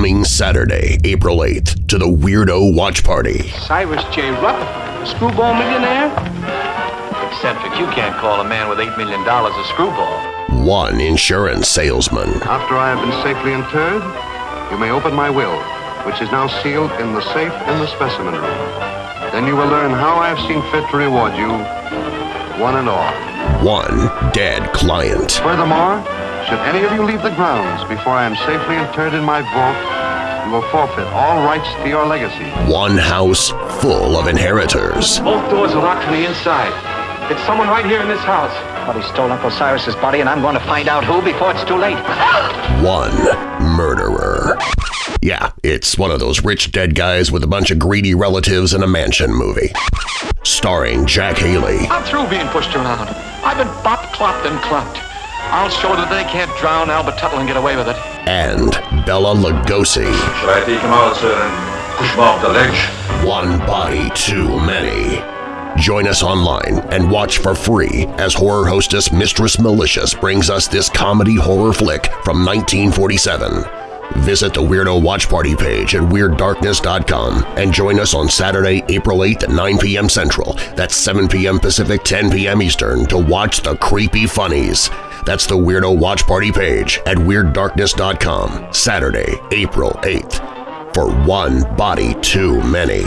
coming Saturday, April 8th, to the Weirdo Watch Party. Cyrus J. Rutherford, the screwball millionaire? Eccentric, you can't call a man with $8 million a screwball. One insurance salesman. After I have been safely interred, you may open my will, which is now sealed in the safe in the specimen room. Then you will learn how I have seen fit to reward you, one and all. One dead client. Furthermore, should any of you leave the grounds before I am safely interred in my vault, you will forfeit all rights to your legacy. One house full of inheritors. Both doors are locked from the inside. It's someone right here in this house. Somebody stole Uncle Cyrus's body, and I'm going to find out who before it's too late. One murderer. Yeah, it's one of those rich dead guys with a bunch of greedy relatives in a mansion movie. Starring Jack Haley, I'm through being pushed around. I've been bop, clopped, and clopped. I'll show that they can't drown Albert Tuttle and get away with it. and Bela Lugosi. Should I take him out, sir, and push him off the ledge? One body too many. Join us online and watch for free as horror hostess Mistress Malicious brings us this comedy horror flick from 1947. Visit the Weirdo Watch Party page at WeirdDarkness.com and join us on Saturday, April 8th at 9 p.m. Central, that's 7 p.m. Pacific, 10 p.m. Eastern, to watch the creepy funnies. That's the Weirdo Watch Party page at WeirdDarkness.com, Saturday, April 8th. For one body too many.